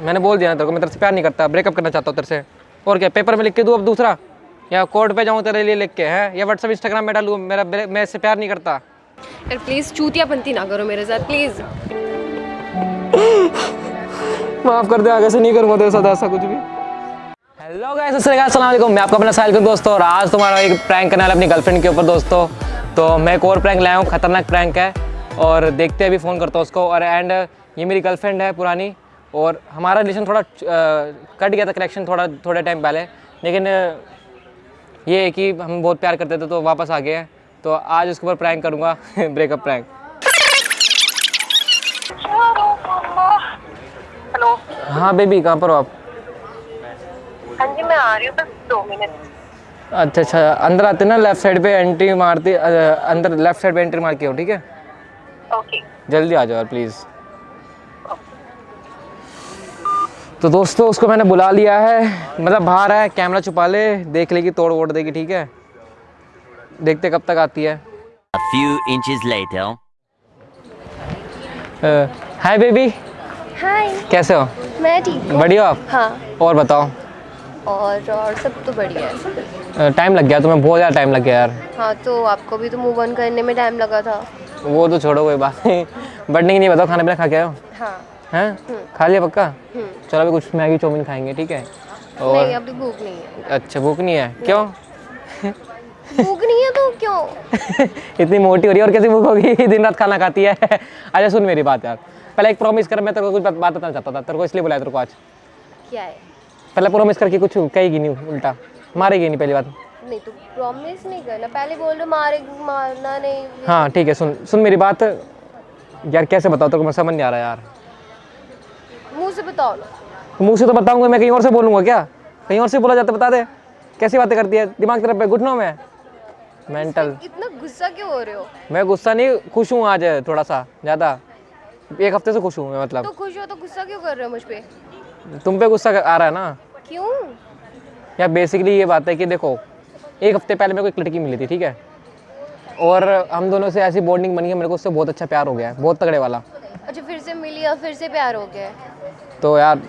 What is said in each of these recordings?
मैंने बोल दिया ना तेरे को मैं तेरे से प्यार नहीं करता ब्रेकअप करना चाहता हूँ तेरे से। और क्या पेपर में लिख के दूँ अब दूसरा? या कोर्ट पे जाऊँ तेरे लिए लिख के है? या व्हाट्सअप इंस्टाग्राम में डालूँ मेरा मैं इससे प्यार नहीं करता? यार प्लीज़ चूतियापंती ना करो मेरे साथ प्लीज़ माफ़ कर दे आगे से नहीं करूँगा तेरे साथ ऐसा कुछ भी। हेलो गाइस अस्सलाम वालेकुम। मैं आपका अपना साहिल कुन दोस्तों और आज तुम्हारा एक प्रैंक करने वाला अपनी गर्लफ्रेंड के ऊपर दोस्तों। तो मैं एक और प्रैंक लाया हूँ खतरनाक प्रैंक है। और देखते हैं अभी फ़ोन करता हूँ उसको। और एंड ये मेरी गर्लफ्रेंड है पुरानी। और हमारा रिलेशन थोड़ा कट गया था कनेक्शन थोड़ा थोड़े टाइम पहले। लेकिन ये है कि हम बहुत प्यार करते थे तो वापस आ गए हैं। तो आज उसके ऊपर प्रैंक करूँगा ब्रेकअप प्रैंक हेलो हाँ बेबी कहाँ पर हो आप? हाँ जी मैं आ रही हूँ बस दो मिनट अच्छा अच्छा अंदर आते ना लेफ़्ट साइड पे एंट्री मारती अंदर लेफ़्ट साइड पे एंट्री मार के हो ठीक है? ओके जल्दी आ जाओ यार प्लीज़ तो दोस्तों उसको मैंने बुला लिया है। मतलब बाहर है कैमरा छुपा ले देख लेगी तोड़ वोड़ देगी ठीक है? देखते कब तक आती है। A few inches later. Hi baby. Hi. कैसे हो? मैं ठीक हूँ। बढ़िया आप? हाँ। और बताओ। और और सब तो बढ़िया है। टाइम लग गया तुम्हें बहुत ज़्यादा टाइम लग गया यार। हाँ तो आपको भी तो मूव ऑन करने में टाइम लगा था। वो तो छोड़ो कोई बात नहीं। बढ़ने की नहीं बताओ खाना पीना खा के आए हो? हाँ। हैं? खा लिया पक्का? हम्म। चलो अभी कुछ मैगी चाउमीन खाएँगे ठीक है? और नहीं अभी भूख नहीं है। अच्छा भूख नहीं है? क्यों? भूख नहीं है तो क्यों? इतनी मोटी हो रही है और कैसी भूख होगी? दिन रात खाना खाती है। अच्छा सुन मेरी बात यार। पहले एक प्रॉमिस कर मैं तेरे को कुछ बात बात बताना चाहता था। तेरे को इसलिए बुलाया तेरे को आज। क्या है? पहले प्रॉमिस करके कुछ कहेगी नहीं उल्टा। मारेगी नहीं पहली बात। नहीं तो प्रॉमिस नहीं करना। पहले बोल रहे मारे मारना नहीं। हाँ ठीक है सुन। सुन मेरी बात। यार कैसे बताओ तेरे को मैं समझ नहीं आ रहा यार। बताओ। ना मुँह से तो बताऊँगा मैं कहीं और से बोलूँगा क्या? कहीं और से बोला जाता बता दे। कैसी बातें करती है? दिमाग तेरे पे घुटनों में? मेंटल इतना गुस्सा क्यों हो रहे हो? मैं गुस्सा नहीं खुश हूँ आज थोड़ा सा ज़्यादा। एक हफ़्ते से खुश हूँ मैं मतलब। तो खुश हो तो गुस्सा क्यों कर रहे हो मुझ पे? तुम पे गुस्सा आ रहा है ना? क्यों? यार बेसिकली ये बात है कि देखो एक हफ़्ते पहले मेरे को एक लड़की मिली थी ठीक है? और हम दोनों से ऐसी बॉन्डिंग बनी है मेरे को उससे बहुत अच्छा प्यार हो गया है बहुत तगड़े वाला। अच्छा फिर से फिर से प्यार हो गया तो यार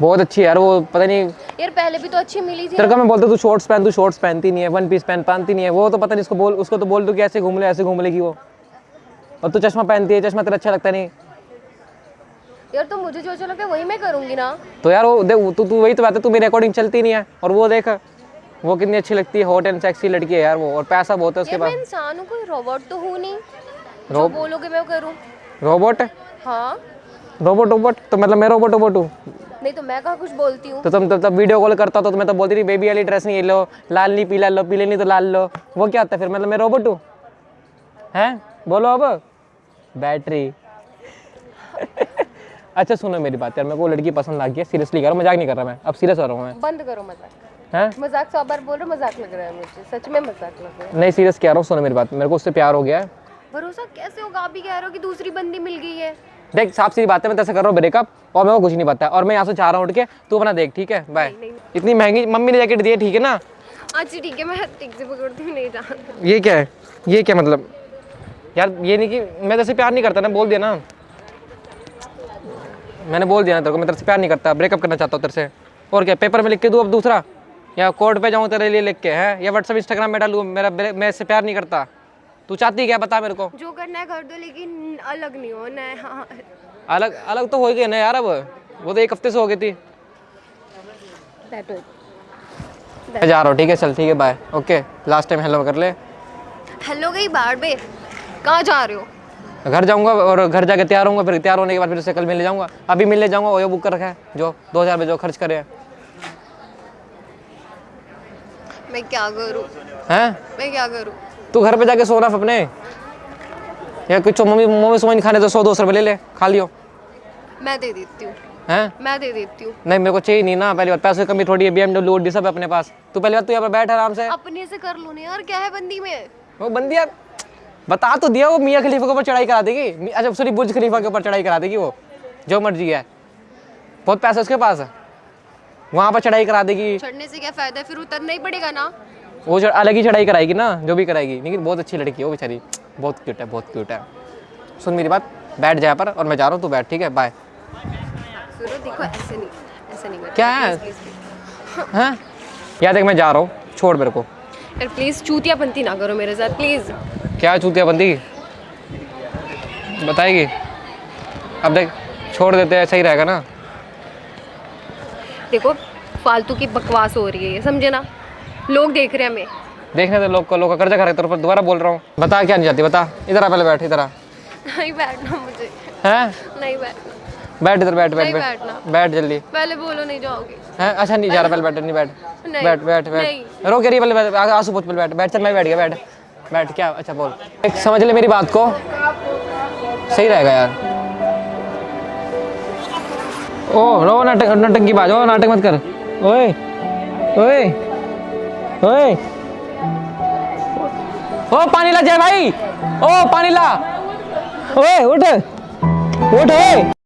बहुत अच्छी यार वो पता नहीं यार पहले भी तो अच्छी मिली थी तेरे को मैं बोलता तू शॉर्ट्स पहन तू शॉर्ट्स पहनती नहीं है वन पीस पहन पहनती नहीं है। वो तो पता नहीं उसको बोल उसको तो बोल दू कि ऐसे घूम ले ऐसे घूम लेगी वो। और तू चश्मा पहनती है चश्मा तेरा अच्छा लगता नहीं। यार तो मुझे जो अच्छा लगता है वही मैं करूँगी ना। तो यार वो देख तू तू वही तो बात है तू मेरे अकॉर्डिंग चलती नहीं है। और वो देख वो कितनी अच्छी लगती है हॉट एंड सेक्सी लड़की है यार वो और पैसा बहुत है उसके यार मैं पास। इंसान हूँ कोई रोबोट तो हूँ नहीं। जो बोलोगे मैं करूँ। रोबोट हाँ। रोबोट रोबोट तो मतलब मैं रोबोट रोबोट हूँ। नहीं तो मैं कहाँ कुछ बोलती हूँ? तो तुम तब तब वीडियो कॉल करता तो मैं तो बोलती थी बेबी वाली ड्रेस नहीं लो लाल नहीं पीला लो पीले नहीं तो लाल लो। वो क्या होता है फिर? मतलब मैं रोबोट हूँ। हैं? बोलो अब। बैटरी अच्छा सुनो मेरी बात यार मेरे को लड़की पसंद आ गई है सीरियसली कर मज़ाक नहीं कर रहा मैं। अब सीरियस हो रहा हूँ मैं। बंद करो मज़ाक। हैं? मज़ाक सौ बार बोल रहे हो, मज़ाक लग रहा है मुझे। सच में मज़ाक लग रहा है। नहीं सीरियस कह रहा हूँ सुनो मेरी बात। मेरे को उससे प्यार हो गया है। भरोसा कैसे होगा? आप भी कह रहे हो कि दूसरी बंदी मिल गई है। देख साफ़ सीधी बात है मैं तेरे कर रहा हूँ ब्रेकअप और मेरे को कुछ नहीं पता और मैं यहाँ से चाह रहा हूँ उठ के तू अपना देख ठीक है? बाय इतनी महँगी मम्मी ने जैकेट दी है ठीक है ना? अच्छा ठीक है मैं ठीक से पकड़ती हूँ नहीं जानती। ये क्या है? ये क्या मतलब? यार ये नहीं कि मैं तेरे से प्यार नहीं करता ना बोल दिया ना। मैंने बोल दिया ना तेरे को मैं तेरे से प्यार नहीं करता ब्रेकअप करना चाहता हूँ तेरे से। और क्या पेपर में लिख के दूँ अब दूसरा? या कोर्ट पे जाऊँ तेरे लिए लिख के है? या व्हाट्सअप इंस्टाग्राम में डालूँ मेरा मैं इससे प्यार नहीं करता? तू चाहती क्या? बता मेरे को। जो करना है कर दो लेकिन अलग नहीं होना है। हाँ अलग अलग तो हो गए ना यार अब। वो तो एक हफ़्ते से हो गई थी। जा रहा हूँ ठीक है चल ठीक है bye okay last time hello कर ले। हेलो गई बाहर बे कहाँ जा रहे हो? घर जाऊँगा और घर जाके तैयार होऊँगा फिर तैयार होने के बाद फिर उससे कल मिलने जाऊँगा। अभी मिलने जाऊँगा ओयो बुक कर रखा है जो दो हज़ार जो खर्च करे हैं। मैं क्या करूँ? हैं? मैं क्या करूँ? तू घर पे जाके सोना अपने। या कुछ मम्मी मम्मी समझ खाने तो सौ दो सौ रुपये ले ले खा लियो। मैं दे देती हूँ। हैं? मैं दे देती हूँ। नहीं मेरे को चाहिए नहीं ना पहली बात पैसे की कमी थोड़ी है बी एमडब्ल्यू ओडी सब अपने पास। तू पहली बात तू यहाँ पर बैठ आराम से। अपने से कर लो ना यार क्या है बंदी में? वो बंदी यार बता तो दिया वो मियाँ खलीफा के ऊपर चढ़ाई करा देगी। अच्छा सॉरी बुर्ज खलीफा के ऊपर चढ़ाई करा देगी वो जो मर्ज़ी है। बहुत पैसा उसके पास है। वहाँ पर चढ़ाई करा देगी। चढ़ने से क्या फ़ायदा फिर उतरना ही पड़ेगा ना। वो जो अलग ही चढ़ाई कराएगी ना जो भी कराएगी। लेकिन बहुत अच्छी लड़की है वो बेचारी। बहुत क्यूट है बहुत क्यूट है। सुन मेरी बात बैठ जाए पर और मैं जा रहा हूँ तू बैठ ठीक है? बाय ऐसे नहीं ऐसे नहीं क्या है? प्लीज़ प्लीज़ हैं? देख मैं जा रहा हूँ। छोड़ मेरे को। यार प्लीज़ चूतियापंती ना करो मेरे साथ प्लीज़ क्या चूतिया बंदी बताएगी? अब देख छोड़ देते हैं सही रहेगा ना। देखो फालतू की बकवास हो रही है समझे ना? लोग देख रहे हैं हमें। देखने दे लोग को लोग का कर्जा खा रहे तेरे दोबारा बोल रहा हूँ। बता क्या नहीं जाती बता। इधर आ पहले बैठ इधर आ। नहीं बैठना मुझे। हैं? नहीं बैठना। बैठ इधर बैठ बैठ बैठ। बैठना। बैठ जल्दी। पहले बोलो नहीं जाओगे। हैं? अच्छा नहीं जा रहा पहले बैठ नहीं बैठ। बैठ बैठ बैठ। रो रही पहले बैठ, आँसू पोछ पहले बैठ। बैठ चल मैं बैठ गया बैठ। बैठ क्या? अच्छा बोल। एक समझ ले मेरी बात को। सही रहेगा यार। ओ रो नाटक नाटक की बात। ओ नाटक मत कर। ओए ओए। ओए। ओ पानी ला जय भाई। ओ पानी ला ओए उठ। उठ ओए।